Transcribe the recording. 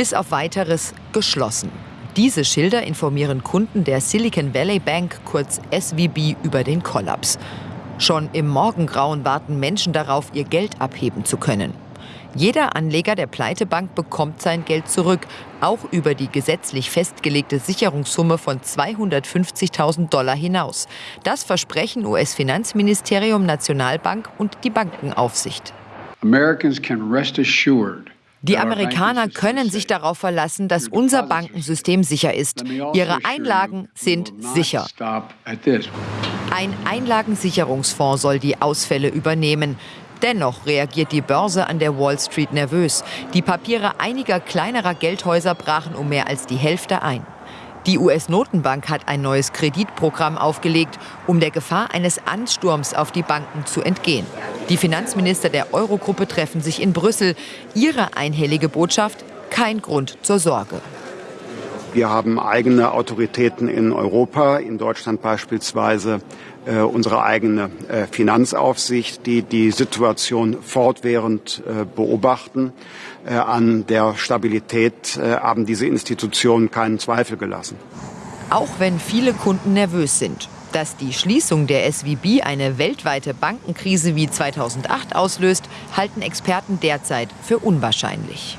bis auf weiteres geschlossen. Diese Schilder informieren Kunden der Silicon Valley Bank, kurz SVB, über den Kollaps. Schon im Morgengrauen warten Menschen darauf, ihr Geld abheben zu können. Jeder Anleger der Pleitebank bekommt sein Geld zurück, auch über die gesetzlich festgelegte Sicherungssumme von 250.000 Dollar hinaus. Das versprechen US-Finanzministerium, Nationalbank und die Bankenaufsicht. Americans can rest assured die Amerikaner können sich darauf verlassen, dass unser Bankensystem sicher ist. Ihre Einlagen sind sicher. Ein Einlagensicherungsfonds soll die Ausfälle übernehmen. Dennoch reagiert die Börse an der Wall Street nervös. Die Papiere einiger kleinerer Geldhäuser brachen um mehr als die Hälfte ein. Die US-Notenbank hat ein neues Kreditprogramm aufgelegt, um der Gefahr eines Ansturms auf die Banken zu entgehen. Die Finanzminister der Eurogruppe treffen sich in Brüssel. Ihre einhellige Botschaft, kein Grund zur Sorge. Wir haben eigene Autoritäten in Europa, in Deutschland beispielsweise äh, unsere eigene äh, Finanzaufsicht, die die Situation fortwährend äh, beobachten. Äh, an der Stabilität äh, haben diese Institutionen keinen Zweifel gelassen. Auch wenn viele Kunden nervös sind. Dass die Schließung der SVB eine weltweite Bankenkrise wie 2008 auslöst, halten Experten derzeit für unwahrscheinlich.